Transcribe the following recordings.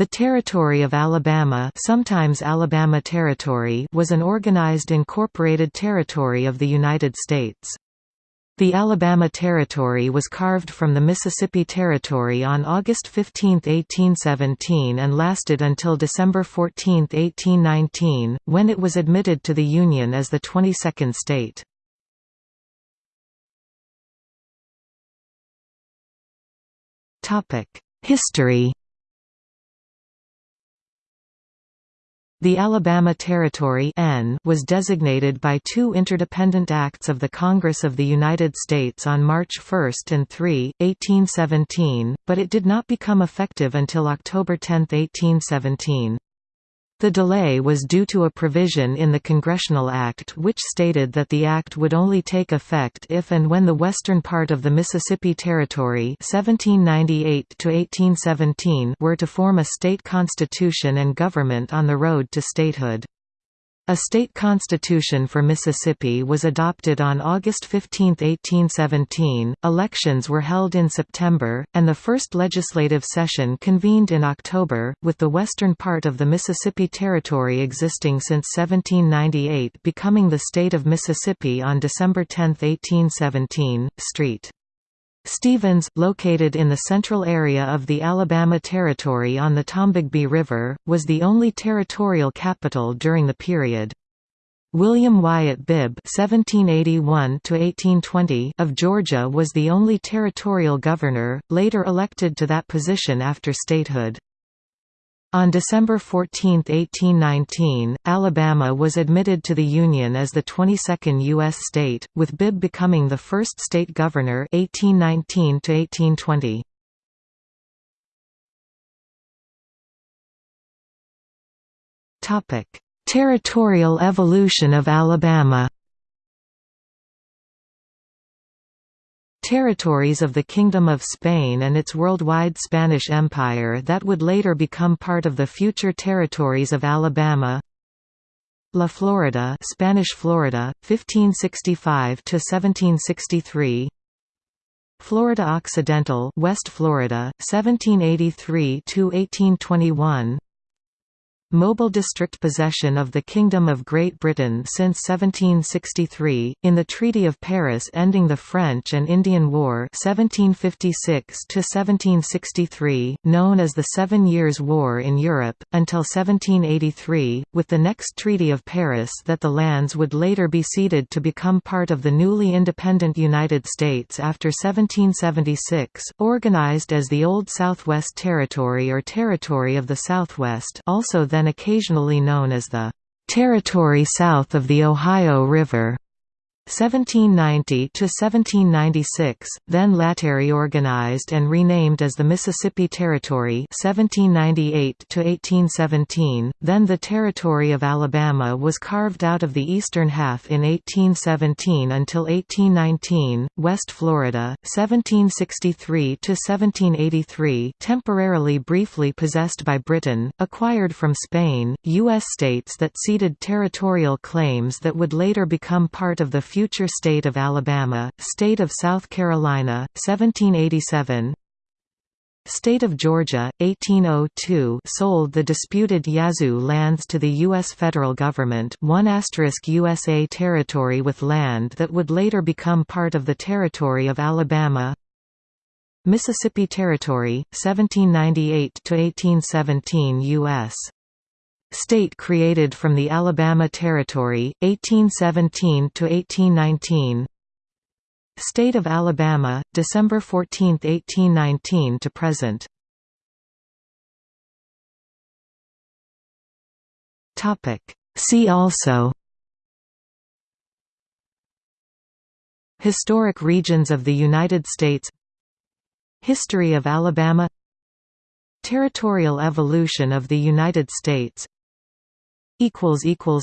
The Territory of Alabama sometimes Alabama Territory was an organized incorporated territory of the United States. The Alabama Territory was carved from the Mississippi Territory on August 15, 1817 and lasted until December 14, 1819, when it was admitted to the Union as the 22nd state. History The Alabama Territory N was designated by two interdependent acts of the Congress of the United States on March 1 and 3, 1817, but it did not become effective until October 10, 1817. The delay was due to a provision in the Congressional Act which stated that the act would only take effect if and when the western part of the Mississippi Territory 1798 were to form a state constitution and government on the road to statehood. A state constitution for Mississippi was adopted on August 15, 1817, elections were held in September, and the first legislative session convened in October, with the western part of the Mississippi Territory existing since 1798 becoming the state of Mississippi on December 10, 1817. St. Stephens, located in the central area of the Alabama Territory on the Tombigbee River, was the only territorial capital during the period. William Wyatt Bibb (1781–1820) of Georgia was the only territorial governor, later elected to that position after statehood. On December 14, 1819, Alabama was admitted to the Union as the 22nd U.S. state, with Bibb becoming the first state governor 1819 -1820. Territorial evolution of Alabama territories of the Kingdom of Spain and its worldwide Spanish Empire that would later become part of the future territories of Alabama La Florida Spanish Florida, 1565–1763 Florida Occidental West Florida, 1783–1821 Mobile district possession of the Kingdom of Great Britain since 1763, in the Treaty of Paris ending the French and Indian War 1756–1763, known as the Seven Years' War in Europe, until 1783, with the next Treaty of Paris that the lands would later be ceded to become part of the newly independent United States after 1776, organized as the Old Southwest Territory or Territory of the Southwest also then occasionally known as the "...territory south of the Ohio River." 1790 to 1796, then latterly organized and renamed as the Mississippi Territory 1798 to 1817, then the Territory of Alabama was carved out of the eastern half in 1817 until 1819, West Florida 1763 to 1783, temporarily briefly possessed by Britain, acquired from Spain, US states that ceded territorial claims that would later become part of the future state of Alabama, State of South Carolina, 1787 State of Georgia, 1802 sold the disputed Yazoo lands to the U.S. federal government 1 USA territory with land that would later become part of the territory of Alabama Mississippi Territory, 1798–1817 U.S. State created from the Alabama Territory, 1817–1819 State of Alabama, December 14, 1819 to present. See also. Historic regions of the United States. History of Alabama. Territorial evolution of the United States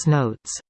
Notes